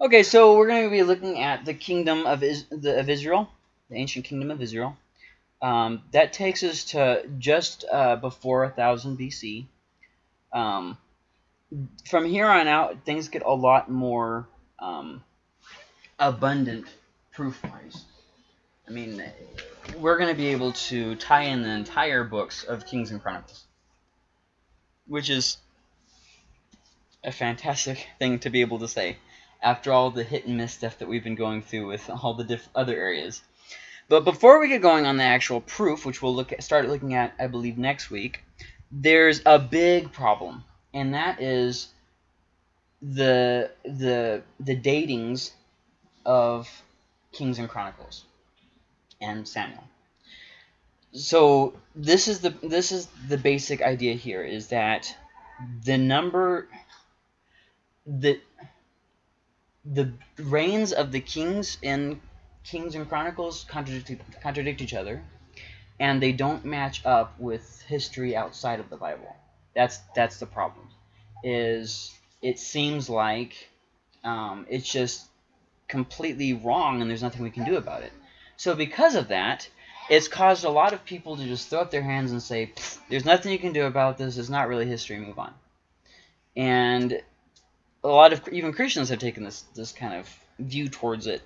Okay, so we're going to be looking at the kingdom of, Is the, of Israel, the ancient kingdom of Israel. Um, that takes us to just uh, before 1000 BC. Um, from here on out, things get a lot more um, abundant proof-wise. I mean, we're going to be able to tie in the entire books of Kings and Chronicles, which is a fantastic thing to be able to say after all the hit and miss stuff that we've been going through with all the other areas. But before we get going on the actual proof, which we'll look at, start looking at, I believe, next week, there's a big problem, and that is the the the datings of Kings and Chronicles and Samuel. So this is the this is the basic idea here is that the number the the reigns of the kings in Kings and Chronicles contradict contradict each other and they don't match up with history outside of the Bible. That's that's the problem. Is it seems like um, it's just completely wrong and there's nothing we can do about it. So because of that, it's caused a lot of people to just throw up their hands and say, there's nothing you can do about this. It's not really history. Move on. And a lot of even Christians have taken this this kind of view towards it,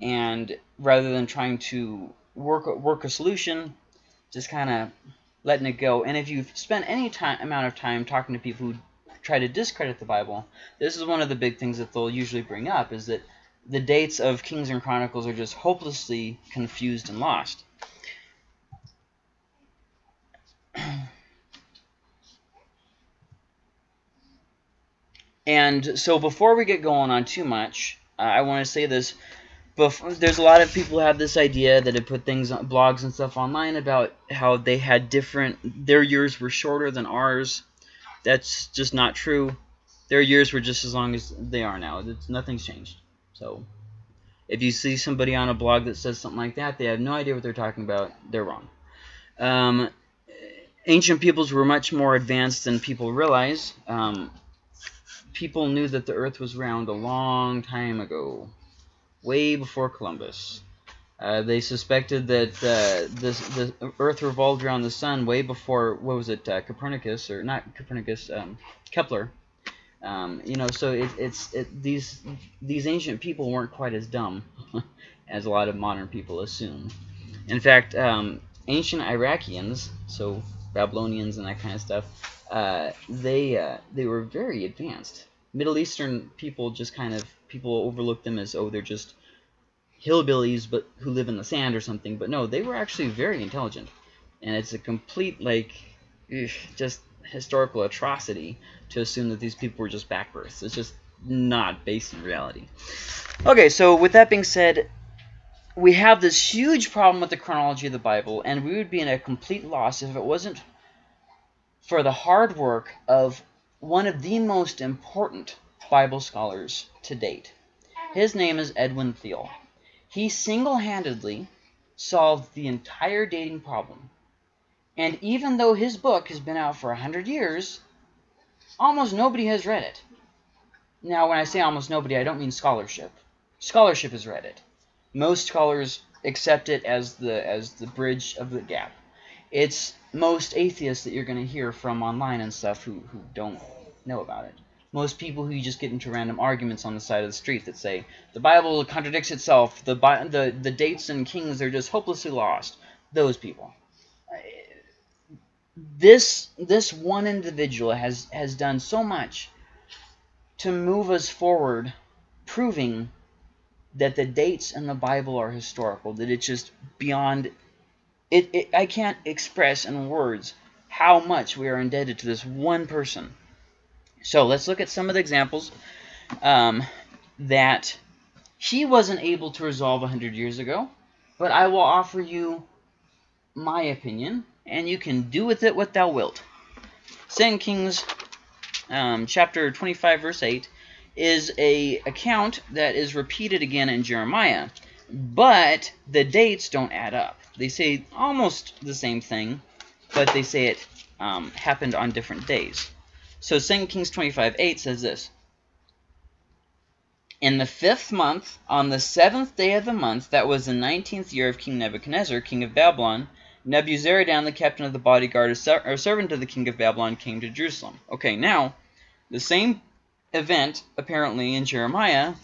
and rather than trying to work work a solution, just kind of letting it go. And if you've spent any time amount of time talking to people who try to discredit the Bible, this is one of the big things that they'll usually bring up is that the dates of Kings and Chronicles are just hopelessly confused and lost. And so before we get going on too much, uh, I want to say this. There's a lot of people have this idea that have put things on blogs and stuff online about how they had different, their years were shorter than ours. That's just not true. Their years were just as long as they are now. It's, nothing's changed. So if you see somebody on a blog that says something like that, they have no idea what they're talking about. They're wrong. Um, ancient peoples were much more advanced than people realize. Um, people knew that the Earth was round a long time ago, way before Columbus. Uh, they suspected that uh, this, the Earth revolved around the Sun way before, what was it, uh, Copernicus, or not Copernicus, um, Kepler. Um, you know, so it, it's it, these these ancient people weren't quite as dumb as a lot of modern people assume. In fact, um, ancient Iraqians, so Babylonians and that kind of stuff, uh, they uh, they were very advanced. Middle Eastern people just kind of people overlook them as oh they're just hillbillies but who live in the sand or something. But no, they were actually very intelligent, and it's a complete like just historical atrocity to assume that these people were just backbirths. It's just not based in reality. Okay, so with that being said, we have this huge problem with the chronology of the Bible, and we would be in a complete loss if it wasn't for the hard work of one of the most important Bible scholars to date. His name is Edwin Thiele. He single-handedly solved the entire dating problem and even though his book has been out for 100 years, almost nobody has read it. Now, when I say almost nobody, I don't mean scholarship. Scholarship has read it. Most scholars accept it as the as the bridge of the gap. It's most atheists that you're going to hear from online and stuff who, who don't know about it. Most people who you just get into random arguments on the side of the street that say, the Bible contradicts itself, the, the, the dates and kings are just hopelessly lost. Those people this this one individual has has done so much to move us forward proving that the dates in the Bible are historical that it's just beyond it, it I can't express in words how much we are indebted to this one person so let's look at some of the examples um, that he wasn't able to resolve 100 years ago but I will offer you my opinion and you can do with it what thou wilt. 2 Kings um, chapter 25, verse 8, is a account that is repeated again in Jeremiah, but the dates don't add up. They say almost the same thing, but they say it um, happened on different days. So 2 Kings 25, 8 says this, In the fifth month, on the seventh day of the month, that was the nineteenth year of King Nebuchadnezzar, king of Babylon, Nebuzaradan, the captain of the bodyguard, or servant of the king of Babylon, came to Jerusalem. Okay, now, the same event, apparently, in Jeremiah,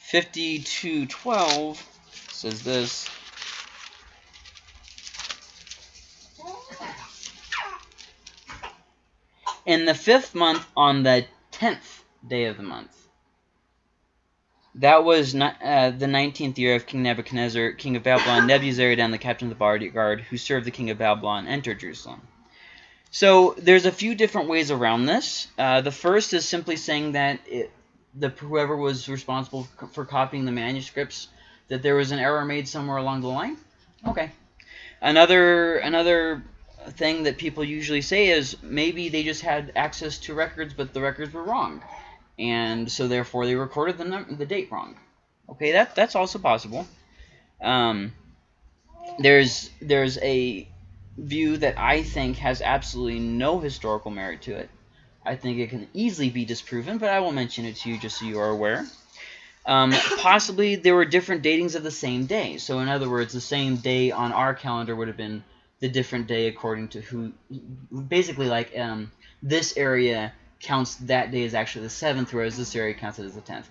Fifty-two twelve says this. in the fifth month on the tenth day of the month. That was not, uh, the nineteenth year of King Nebuchadnezzar, king of Babylon. Nebuzaradan, the captain of the bodyguard, who served the king of Babylon, entered Jerusalem. So there's a few different ways around this. Uh, the first is simply saying that it, the whoever was responsible for copying the manuscripts, that there was an error made somewhere along the line. Okay. Another another thing that people usually say is maybe they just had access to records, but the records were wrong, and so therefore they recorded the the date wrong. Okay, that that's also possible. Um, there's there's a view that I think has absolutely no historical merit to it. I think it can easily be disproven, but I will mention it to you just so you are aware. Um, possibly there were different datings of the same day. So in other words, the same day on our calendar would have been the different day according to who basically like um, this area counts that day as actually the seventh whereas this area counts it as the tenth.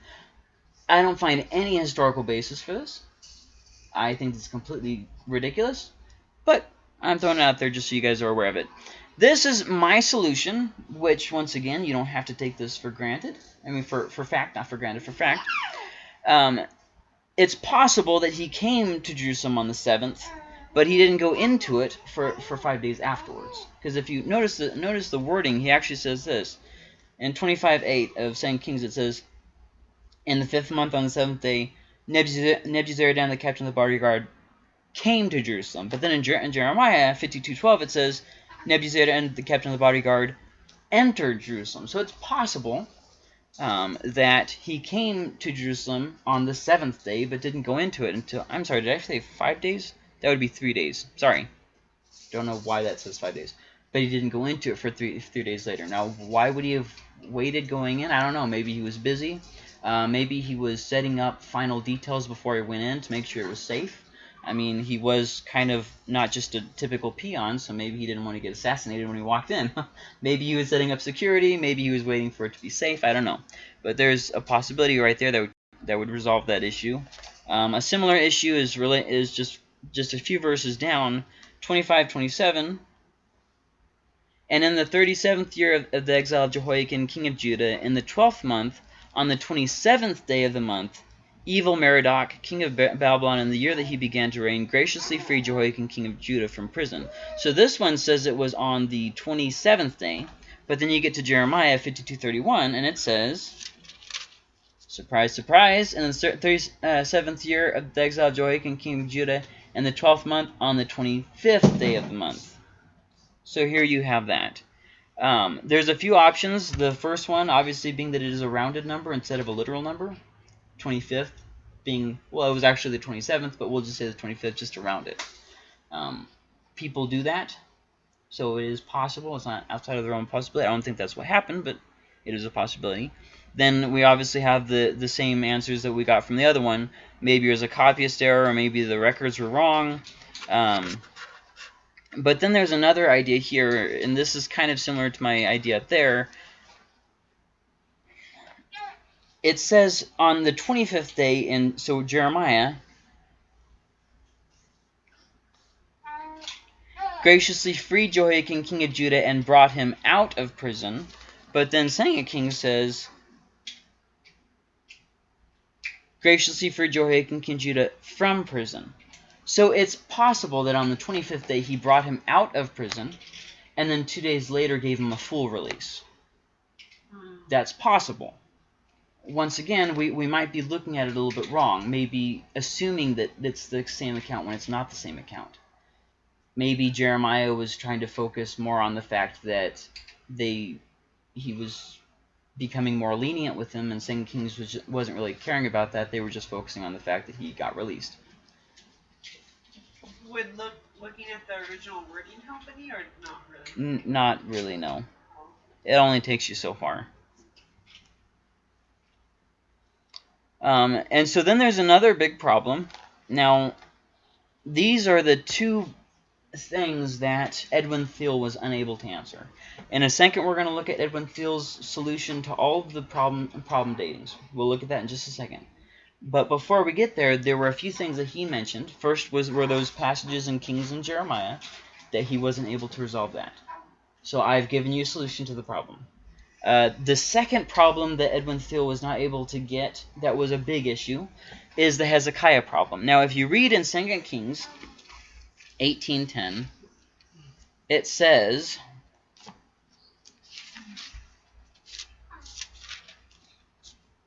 I don't find any historical basis for this. I think it's completely ridiculous but i'm throwing it out there just so you guys are aware of it. This is my solution which once again you don't have to take this for granted. I mean for for fact not for granted for fact. Um, it's possible that he came to jerusalem on the seventh but he didn't go into it for, for five days afterwards. Because if you notice the, notice the wording, he actually says this. In 25.8 of 2 Kings, it says, In the fifth month on the seventh day, Nebuzaradan, the captain of the bodyguard, came to Jerusalem. But then in, Jer in Jeremiah 52.12, it says, Nebuzaradan, the captain of the bodyguard, entered Jerusalem. So it's possible um, that he came to Jerusalem on the seventh day, but didn't go into it until, I'm sorry, did I say five days? That would be three days. Sorry. Don't know why that says five days. But he didn't go into it for three, three days later. Now, why would he have waited going in? I don't know. Maybe he was busy. Uh, maybe he was setting up final details before he went in to make sure it was safe. I mean, he was kind of not just a typical peon, so maybe he didn't want to get assassinated when he walked in. maybe he was setting up security. Maybe he was waiting for it to be safe. I don't know. But there's a possibility right there that would, that would resolve that issue. Um, a similar issue is really is just just a few verses down, 25, 27. And in the 37th year of, the exile of Jehoiakim, king of Judah, in the 12th month, on the 27th day of the month, evil Merodach, king of Babylon, in the year that he began to reign, graciously freed Jehoiakim, king of Judah, from prison. So this one says it was on the 27th day, but then you get to Jeremiah 52.31, and it says, Surprise, surprise, in the 37th year of the exile of Jehoiakim, king of Judah, in the 12th month on the 25th day of the month. So here you have that. Um, there's a few options. The first one, obviously, being that it is a rounded number instead of a literal number. 25th being, well, it was actually the 27th, but we'll just say the 25th just to round it. Um, people do that, so it is possible. It's not outside of their own possibility. I don't think that's what happened, but it is a possibility. Then we obviously have the, the same answers that we got from the other one. Maybe there's a copyist error, or maybe the records were wrong. Um, but then there's another idea here, and this is kind of similar to my idea there. It says on the 25th day in, so Jeremiah, graciously freed Jehoiakim, king of Judah, and brought him out of prison. But then Second King says, graciously freed Jehoiakim, king of Judah, from prison. So it's possible that on the 25th day he brought him out of prison, and then two days later gave him a full release. Hmm. That's possible. Once again, we, we might be looking at it a little bit wrong, maybe assuming that it's the same account when it's not the same account. Maybe Jeremiah was trying to focus more on the fact that they he was becoming more lenient with him, and Second Kings was wasn't really caring about that. They were just focusing on the fact that he got released. Would look looking at the original wording help any, or not really? N not really, no. It only takes you so far. Um, and so then there's another big problem. Now, these are the two things that Edwin Thiele was unable to answer. In a second, we're going to look at Edwin Thiele's solution to all of the problem problem datings. We'll look at that in just a second. But before we get there, there were a few things that he mentioned. First was were those passages in Kings and Jeremiah that he wasn't able to resolve that. So I've given you a solution to the problem. Uh, the second problem that Edwin Thiele was not able to get that was a big issue is the Hezekiah problem. Now, if you read in 2 Kings 18.10, it says...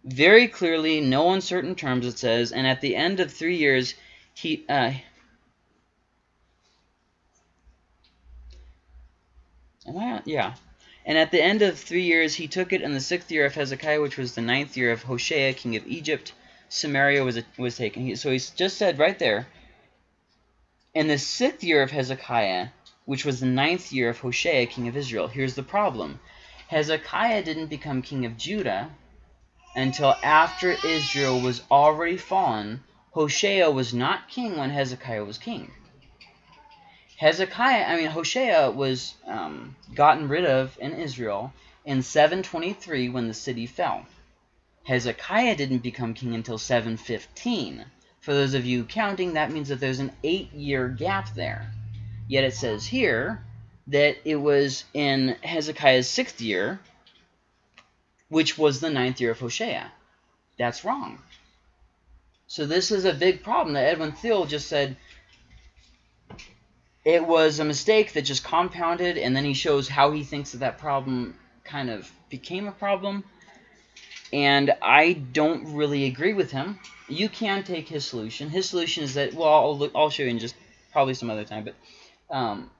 Very clearly, no uncertain terms, it says, and at the end of three years, he... Uh? Yeah. And at the end of three years, he took it in the sixth year of Hezekiah, which was the ninth year of Hoshea, king of Egypt. Samaria was, was taken. He, so he just said right there, in the sixth year of Hezekiah, which was the ninth year of Hoshea, king of Israel. Here's the problem. Hezekiah didn't become king of Judah until after Israel was already fallen. Hoshea was not king when Hezekiah was king. Hezekiah, I mean, Hoshea was um, gotten rid of in Israel in 723 when the city fell. Hezekiah didn't become king until 715. For those of you counting, that means that there's an eight-year gap there. Yet it says here that it was in Hezekiah's sixth year, which was the ninth year of Hoshea. That's wrong. So this is a big problem that Edwin Thiele just said, it was a mistake that just compounded, and then he shows how he thinks that that problem kind of became a problem. And I don't really agree with him. You can take his solution. His solution is that, well, I'll, look, I'll show you in just probably some other time, but um,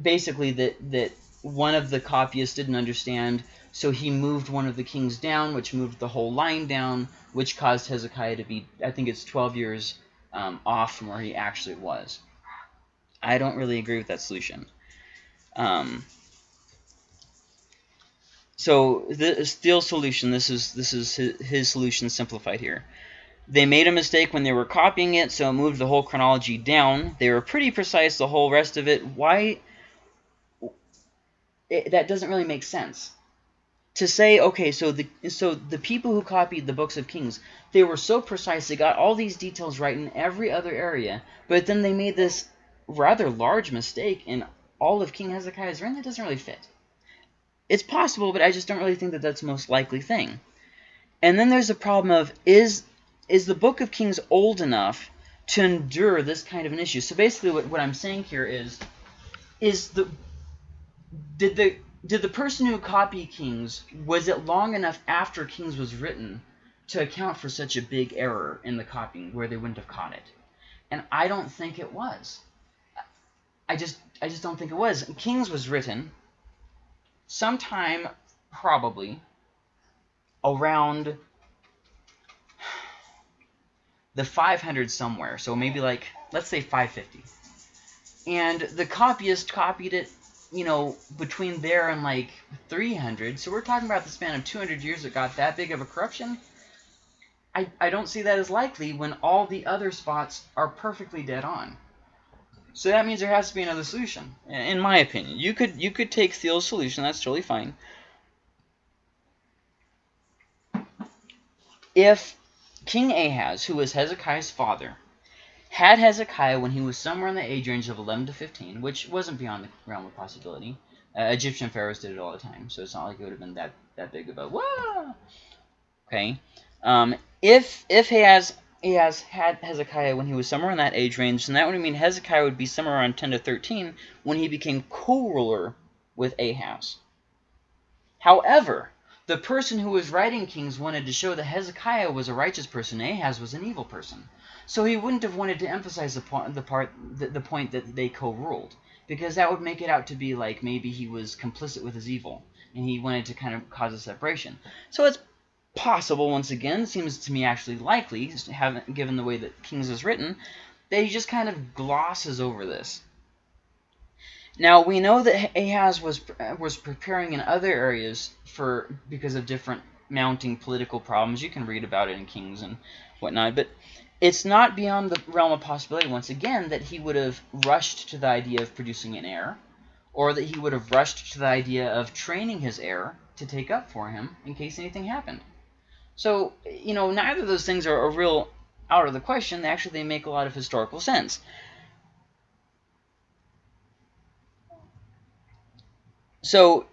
basically that, that one of the copyists didn't understand, so he moved one of the kings down, which moved the whole line down, which caused Hezekiah to be, I think it's 12 years um, off from where he actually was. I don't really agree with that solution. Um, so the Thiele's solution, this is this is his, his, solution simplified here. They made a mistake when they were copying it, so it moved the whole chronology down. They were pretty precise, the whole rest of it. Why? It, that doesn't really make sense. To say, okay, so the so the people who copied the books of Kings, they were so precise, they got all these details right in every other area, but then they made this rather large mistake in all of King Hezekiah's reign that doesn't really fit. It's possible, but I just don't really think that that's the most likely thing. And then there's the problem of, is, is the Book of Kings old enough to endure this kind of an issue? So basically what, what I'm saying here is, is the, did the, did the person who copied Kings, was it long enough after Kings was written to account for such a big error in the copying where they wouldn't have caught it? And I don't think it was. I just I just don't think it was. Kings was written sometime probably around the 500 somewhere. So maybe like let's say 550. And the copyist copied it, you know, between there and like 300. So we're talking about the span of 200 years that got that big of a corruption. I, I don't see that as likely when all the other spots are perfectly dead on. So that means there has to be another solution, in my opinion. You could you could take Thiele's solution, that's totally fine. If King Ahaz, who was Hezekiah's father, had Hezekiah when he was somewhere in the age range of 11 to 15, which wasn't beyond the realm of possibility. Uh, Egyptian pharaohs did it all the time, so it's not like it would have been that, that big of a, whoa! Okay. Um, if, if Ahaz he has had Hezekiah when he was somewhere in that age range, then that would mean Hezekiah would be somewhere around 10 to 13 when he became co-ruler with Ahaz. However, the person who was writing Kings wanted to show that Hezekiah was a righteous person, Ahaz was an evil person. So he wouldn't have wanted to emphasize the, point, the, part, the, the point that they co-ruled, because that would make it out to be like maybe he was complicit with his evil, and he wanted to kind of cause a separation. So it's possible, once again, seems to me actually likely, given the way that Kings is written, that he just kind of glosses over this. Now we know that Ahaz was uh, was preparing in other areas for because of different mounting political problems. You can read about it in Kings and whatnot, but it's not beyond the realm of possibility once again that he would have rushed to the idea of producing an heir, or that he would have rushed to the idea of training his heir to take up for him in case anything happened. So you know neither of those things are, are real out of the question. Actually, they make a lot of historical sense. So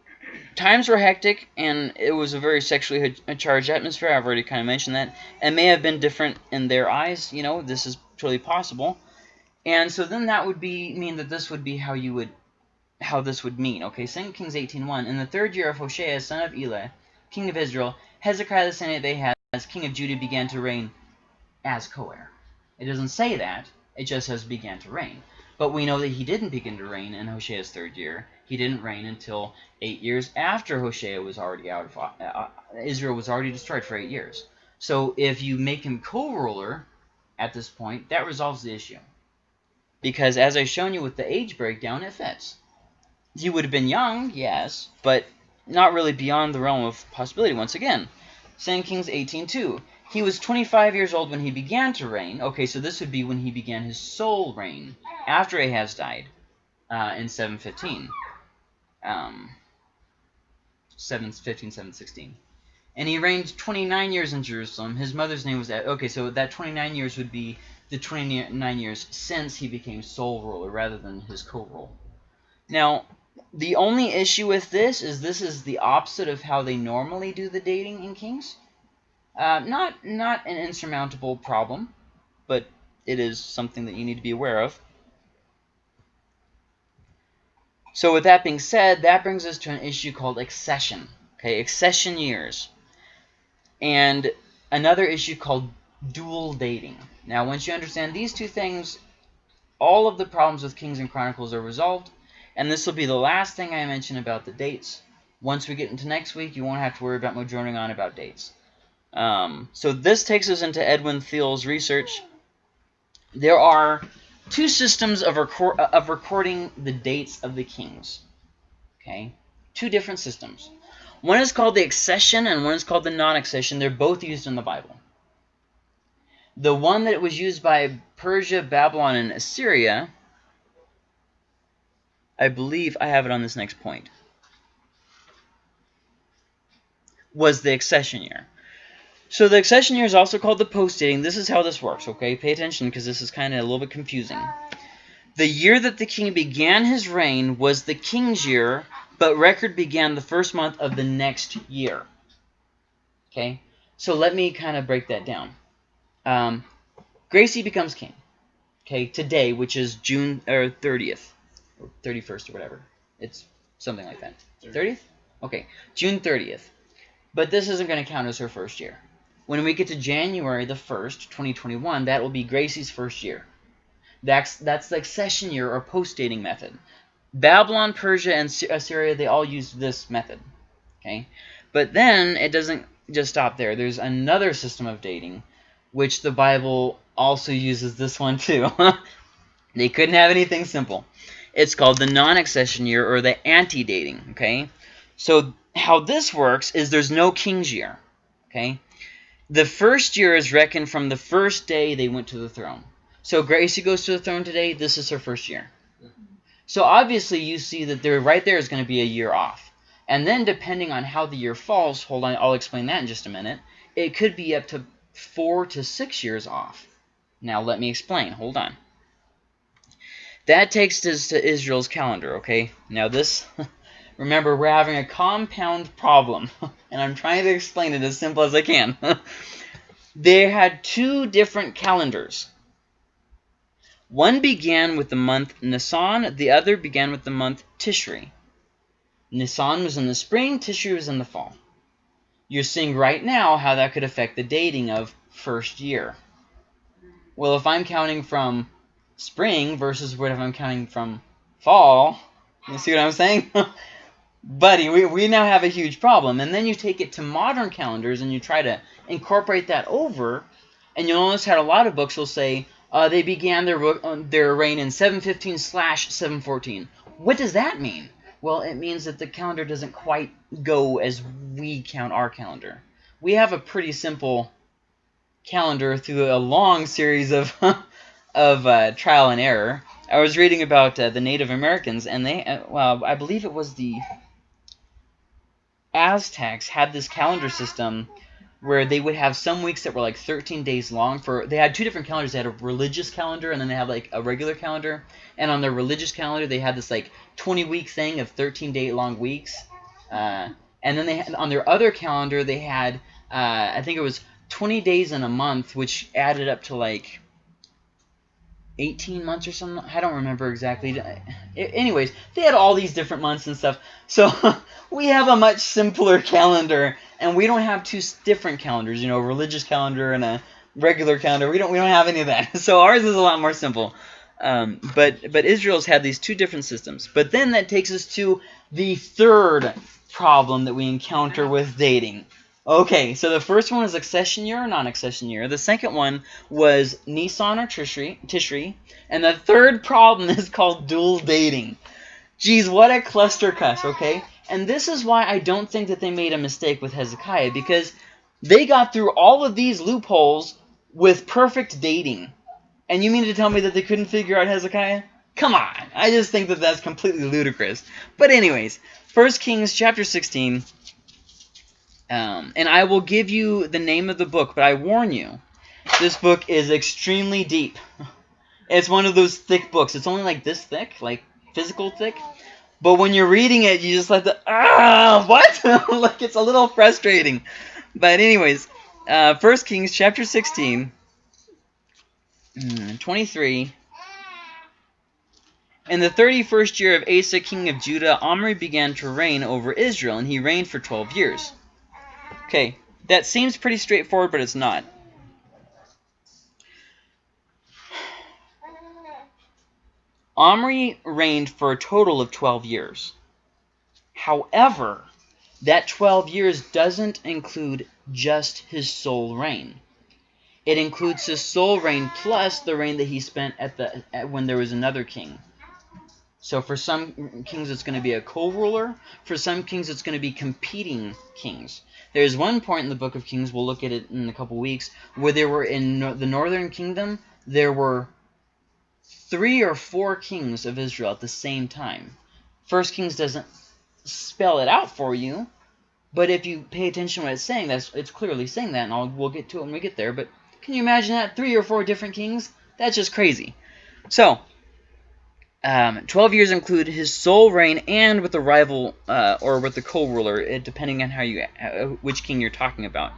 times were hectic, and it was a very sexually charged atmosphere. I've already kind of mentioned that. It may have been different in their eyes. You know, this is totally possible. And so then that would be mean that this would be how you would how this would mean. Okay, 2 Kings 18.1. In the third year of Hoshea, son of Elah, king of Israel, Hezekiah the son of Ahaz, king of Judah, began to reign as co-heir. It doesn't say that. It just says began to reign. But we know that he didn't begin to reign in Hoshea's third year. He didn't reign until eight years after Hoshea was already out of uh, uh, Israel was already destroyed for eight years. So if you make him co-ruler at this point, that resolves the issue. Because as I've shown you with the age breakdown, it fits. He would have been young, yes, but not really beyond the realm of possibility once again. 2 Kings 18.2 he was 25 years old when he began to reign. Okay, so this would be when he began his sole reign after Ahaz died uh, in 715. Um, 715, 716. And he reigned 29 years in Jerusalem. His mother's name was... Okay, so that 29 years would be the 29 years since he became sole ruler rather than his co-rule. Now, the only issue with this is this is the opposite of how they normally do the dating in Kings. Uh, not, not an insurmountable problem, but it is something that you need to be aware of. So with that being said, that brings us to an issue called accession. Okay, accession years. And another issue called dual dating. Now, once you understand these two things, all of the problems with Kings and Chronicles are resolved. And this will be the last thing I mention about the dates. Once we get into next week, you won't have to worry about me droning on about dates. Um, so this takes us into Edwin Thiele's research. There are two systems of, record, uh, of recording the dates of the kings. Okay, Two different systems. One is called the accession and one is called the non-accession. They're both used in the Bible. The one that was used by Persia, Babylon, and Assyria, I believe I have it on this next point, was the accession year. So the accession year is also called the post-dating. This is how this works, okay? Pay attention because this is kind of a little bit confusing. The year that the king began his reign was the king's year, but record began the first month of the next year. Okay? So let me kind of break that down. Um, Gracie becomes king. Okay, today, which is June or 30th, or 31st or whatever. It's something like that. 30th? Okay, June 30th. But this isn't going to count as her first year. When we get to January the 1st, 2021, that will be Gracie's first year. That's, that's the accession year or post-dating method. Babylon, Persia, and Assyria, they all use this method. Okay, But then it doesn't just stop there. There's another system of dating, which the Bible also uses this one too. they couldn't have anything simple. It's called the non-accession year or the anti-dating. Okay, So how this works is there's no king's year. Okay, the first year is reckoned from the first day they went to the throne. So Gracie goes to the throne today. This is her first year. So obviously you see that there right there is going to be a year off. And then depending on how the year falls, hold on, I'll explain that in just a minute, it could be up to four to six years off. Now let me explain. Hold on. That takes us to Israel's calendar, okay? Now this, remember, we're having a compound problem. and I'm trying to explain it as simple as I can. they had two different calendars. One began with the month Nisan, the other began with the month Tishri. Nisan was in the spring, Tishri was in the fall. You're seeing right now how that could affect the dating of first year. Well, if I'm counting from spring versus what if I'm counting from fall, you see what I'm saying? buddy, we, we now have a huge problem. And then you take it to modern calendars and you try to incorporate that over, and you'll notice how a lot of books will say uh, they began their uh, their reign in 715 slash 714. what does that mean? Well, it means that the calendar doesn't quite go as we count our calendar. We have a pretty simple calendar through a long series of of uh, trial and error. I was reading about uh, the Native Americans, and they, uh, well, I believe it was the Aztecs had this calendar system where they would have some weeks that were like 13 days long for they had two different calendars. They had a religious calendar and then they had like a regular calendar. And on their religious calendar they had this like 20 week thing of 13 day long weeks. Uh, and then they had on their other calendar they had uh, i think it was 20 days in a month which added up to like 18 months or something. I don't remember exactly. Anyways, they had all these different months and stuff. So we have a much simpler calendar, and we don't have two different calendars. You know, a religious calendar and a regular calendar. We don't we don't have any of that. So ours is a lot more simple. Um, but but Israel's had these two different systems. But then that takes us to the third problem that we encounter with dating. Okay, so the first one was accession year or non-accession year. The second one was Nisan or Tishri, Tishri. And the third problem is called dual dating. Geez, what a cluster cuss, okay? And this is why I don't think that they made a mistake with Hezekiah, because they got through all of these loopholes with perfect dating. And you mean to tell me that they couldn't figure out Hezekiah? Come on. I just think that that's completely ludicrous. But anyways, 1 Kings chapter 16 um, and I will give you the name of the book, but I warn you, this book is extremely deep. It's one of those thick books. It's only like this thick, like physical thick. But when you're reading it, you just like the, ah, what? like it's a little frustrating. But anyways, uh, 1 Kings chapter 16, mm, 23. In the 31st year of Asa, king of Judah, Omri began to reign over Israel, and he reigned for 12 years. Okay, that seems pretty straightforward, but it's not. Omri reigned for a total of 12 years. However, that 12 years doesn't include just his sole reign. It includes his sole reign plus the reign that he spent at the at when there was another king. So for some kings, it's going to be a co-ruler. For some kings, it's going to be competing kings. There's one point in the Book of Kings, we'll look at it in a couple weeks, where there were in no the northern kingdom, there were three or four kings of Israel at the same time. First Kings doesn't spell it out for you, but if you pay attention to what it's saying, that's it's clearly saying that, and I'll, we'll get to it when we get there. But can you imagine that? Three or four different kings? That's just crazy. So, um, 12 years include his sole reign and with the rival uh, or with the co-ruler, depending on how you uh, which king you're talking about.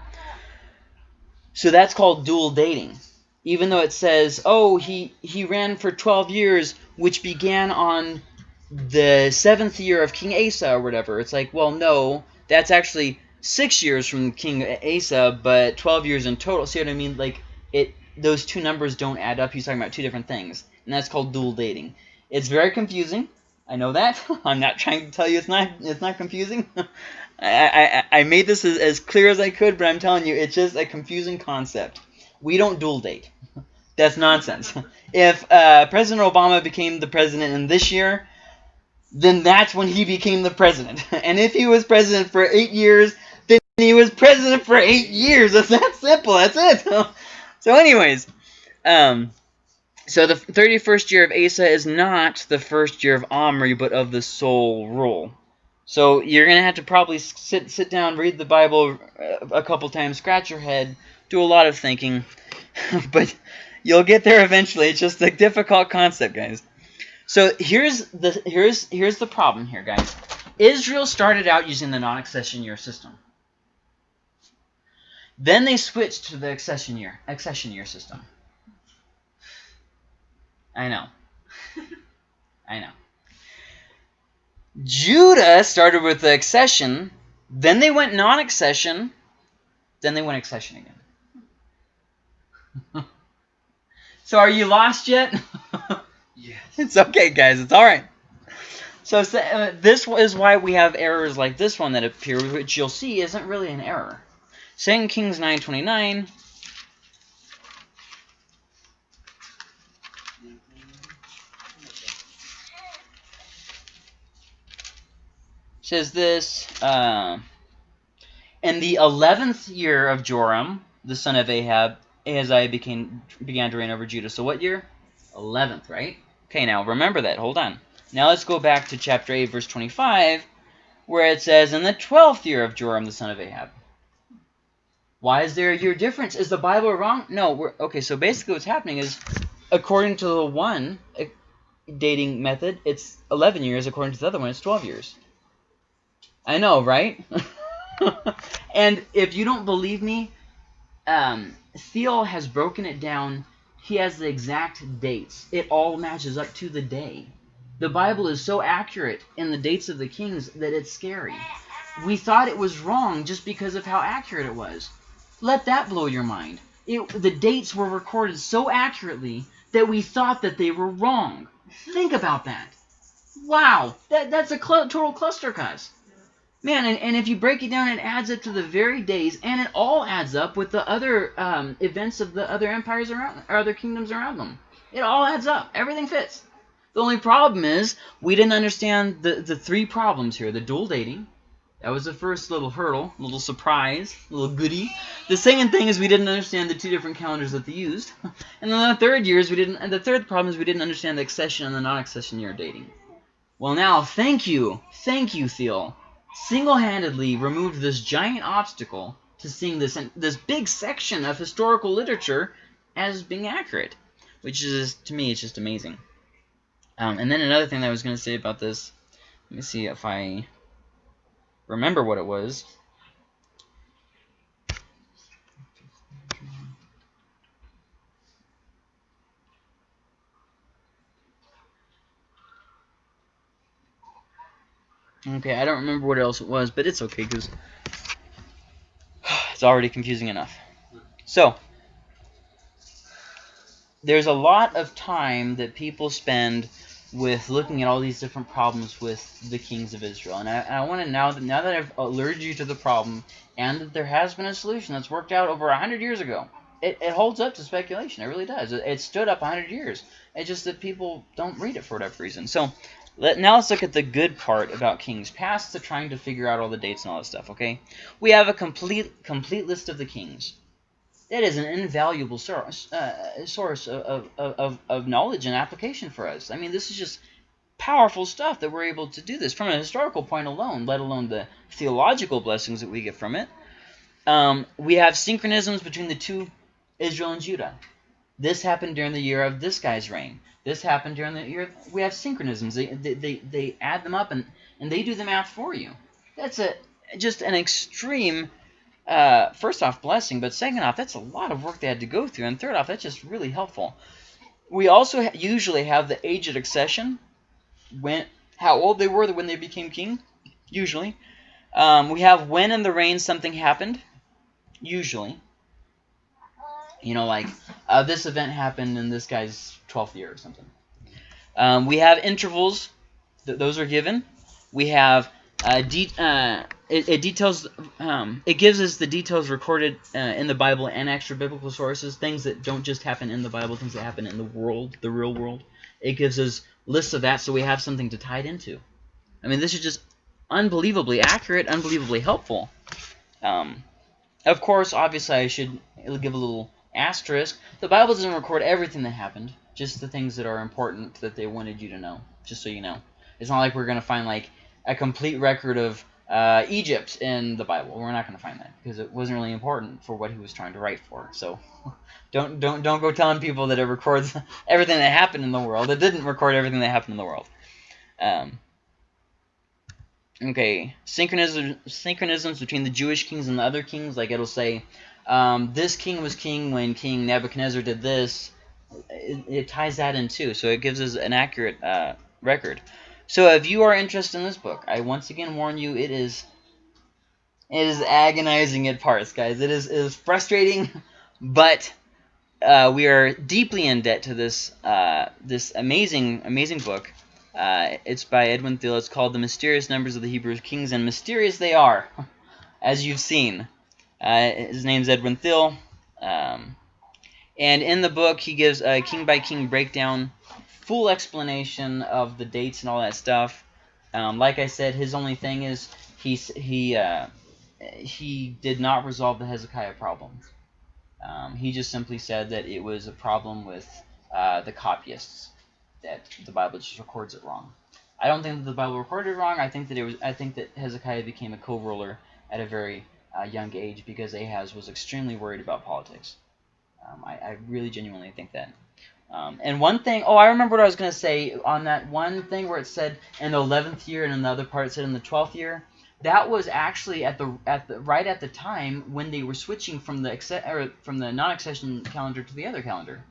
So that's called dual dating. Even though it says, oh, he, he ran for 12 years, which began on the seventh year of King Asa or whatever. It's like, well, no, that's actually six years from King Asa, but 12 years in total. See what I mean? Like, it those two numbers don't add up. He's talking about two different things, and that's called dual dating. It's very confusing. I know that. I'm not trying to tell you it's not it's not confusing. I, I, I made this as, as clear as I could, but I'm telling you, it's just a confusing concept. We don't dual date. That's nonsense. If uh, President Obama became the president in this year, then that's when he became the president. And if he was president for eight years, then he was president for eight years. It's that simple. That's it. so anyways, um, so the 31st year of Asa is not the first year of Omri, but of the sole rule. So you're going to have to probably sit sit down, read the Bible uh, a couple times, scratch your head, do a lot of thinking, but you'll get there eventually. It's just a difficult concept, guys. So here's the here's here's the problem here, guys. Israel started out using the non-accession year system. Then they switched to the accession year accession year system. I know. I know. Judah started with the accession, then they went non-accession, then they went accession again. so are you lost yet? yes. It's okay, guys. It's all right. So uh, this is why we have errors like this one that appear, which you'll see isn't really an error. 2 Kings 9.29 says this. Uh, in the eleventh year of Joram, the son of Ahab, Ahaziah became began to reign over Judah. So what year? Eleventh, right? Okay, now remember that. Hold on. Now let's go back to chapter 8, verse 25, where it says, In the twelfth year of Joram, the son of Ahab. Why is there a year difference? Is the Bible wrong? No. We're, okay, so basically what's happening is, according to the one eh, dating method, it's 11 years. According to the other one, it's 12 years. I know, right? and if you don't believe me, um, has broken it down. He has the exact dates. It all matches up to the day. The Bible is so accurate in the dates of the kings that it's scary. We thought it was wrong just because of how accurate it was. Let that blow your mind. It, the dates were recorded so accurately that we thought that they were wrong. Think about that. Wow, that, that's a cl total cluster cuss. Man, and, and if you break it down, it adds up to the very days, and it all adds up with the other um, events of the other empires around, or other kingdoms around them. It all adds up. Everything fits. The only problem is we didn't understand the, the three problems here. The dual dating. That was the first little hurdle, little surprise, little goodie. The second thing is we didn't understand the two different calendars that they used. And then the third year is we didn't and the third problem is we didn't understand the accession and the non-accession year dating. Well now, thank you. Thank you, Thiele single-handedly removed this giant obstacle to seeing this this big section of historical literature as being accurate, which is to me it's just amazing. Um, and then another thing that I was going to say about this, let me see if I remember what it was. Okay, I don't remember what else it was, but it's okay because it's already confusing enough. So, there's a lot of time that people spend with looking at all these different problems with the kings of Israel. And I, I want to now that now that I've alerted you to the problem and that there has been a solution that's worked out over a hundred years ago, it, it holds up to speculation. It really does. It, it stood up a hundred years. It's just that people don't read it for whatever reason. So let, now let's look at the good part about Kings Past to trying to figure out all the dates and all this stuff, okay? We have a complete complete list of the kings. That is an invaluable source, uh, source of, of, of, of knowledge and application for us. I mean, this is just powerful stuff that we're able to do this from a historical point alone, let alone the theological blessings that we get from it. Um, we have synchronisms between the two, Israel and Judah. This happened during the year of this guy's reign. This happened during the year. We have synchronisms. They, they, they, they add them up, and, and they do the math for you. That's a just an extreme, uh, first off, blessing, but second off, that's a lot of work they had to go through, and third off, that's just really helpful. We also ha usually have the age of accession, when how old they were when they became king, usually. Um, we have when in the reign something happened, usually. You know, like, uh, this event happened in this guy's 12th year or something. Um, we have intervals. Th those are given. We have uh, uh, it, it, details. Um, it gives us the details recorded uh, in the Bible and extra biblical sources, things that don't just happen in the Bible, things that happen in the world, the real world. It gives us lists of that, so we have something to tie it into. I mean, this is just unbelievably accurate, unbelievably helpful. Um, of course, obviously, I should give a little Asterisk, the Bible doesn't record everything that happened, just the things that are important that they wanted you to know, just so you know. It's not like we're going to find like a complete record of uh, Egypt in the Bible. We're not going to find that because it wasn't really important for what he was trying to write for. So don't don't don't go telling people that it records everything that happened in the world. It didn't record everything that happened in the world. Um, okay, synchronism synchronisms between the Jewish kings and the other kings, like it'll say um, this king was king when King Nebuchadnezzar did this. It, it, ties that in too, so it gives us an accurate uh, record. So if you are interested in this book, I once again warn you, it is it is agonizing at parts, guys. It is, it is frustrating, but uh, we are deeply in debt to this uh, this amazing amazing book. Uh, it's by Edwin Thiele. It's called The Mysterious Numbers of the Hebrew Kings, and mysterious they are, as you've seen. Uh, his name's Edwin Thiele. Um, and in the book, he gives a king by king breakdown, full explanation of the dates and all that stuff. Um, like I said, his only thing is he he uh, he did not resolve the Hezekiah problem. Um, he just simply said that it was a problem with uh, the copyists that the Bible just records it wrong. I don't think that the Bible recorded it wrong. I think that it was. I think that Hezekiah became a co-ruler at a very young age because Ahaz was extremely worried about politics. Um, I, I, really genuinely think that. Um, and one thing, oh, I remember what I was going to say on that one thing where it said in the 11th year and another part it said in the 12th year. That was actually at the at the right at the time when they were switching from the from the non-accession calendar to the other calendar.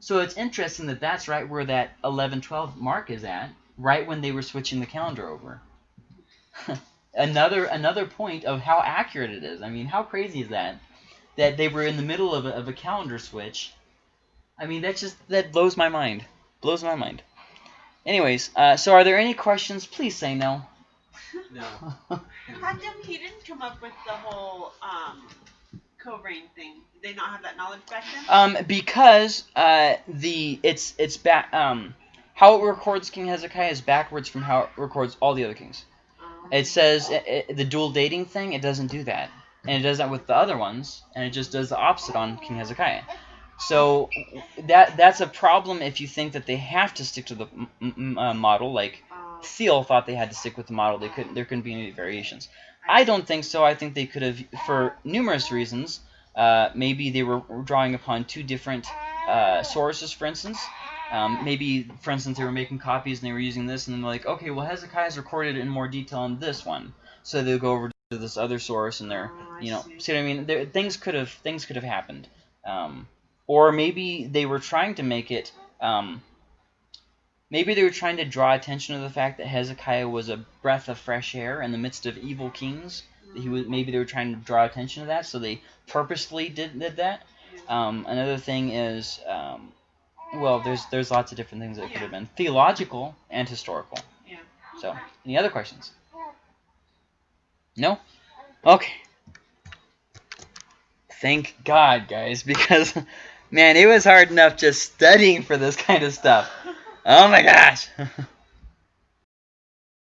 So it's interesting that that's right where that 11 12 mark is at, right when they were switching the calendar over. another another point of how accurate it is. I mean, how crazy is that? That they were in the middle of a, of a calendar switch. I mean, that just that blows my mind. Blows my mind. Anyways, uh, so are there any questions? Please say no. No. How come he didn't come up with the whole um, co-reign thing? Did they not have that knowledge back then? Um, because uh, the it's it's back um how it records King Hezekiah is backwards from how it records all the other kings. It says it, it, the dual dating thing. It doesn't do that, and it does that with the other ones, and it just does the opposite on King Hezekiah. So that that's a problem if you think that they have to stick to the uh, model. Like. Thiele thought they had to stick with the model. They couldn't. There couldn't be any variations. I don't think so. I think they could have, for numerous reasons. Uh, maybe they were drawing upon two different uh, sources, for instance. Um, maybe, for instance, they were making copies and they were using this, and then they're like, okay, well, Hezekiah's recorded it in more detail in this one, so they'll go over to this other source, and they're, oh, you know, see. see what I mean? There, things could have things could have happened, um, or maybe they were trying to make it. Um, maybe they were trying to draw attention to the fact that Hezekiah was a breath of fresh air in the midst of evil kings. He was maybe they were trying to draw attention to that, so they purposely did did that. Um, another thing is um, well, there's there's lots of different things that yeah. could have been theological and historical. Yeah. So, any other questions? No? Okay. Thank God, guys, because man, it was hard enough just studying for this kind of stuff. Oh my gosh.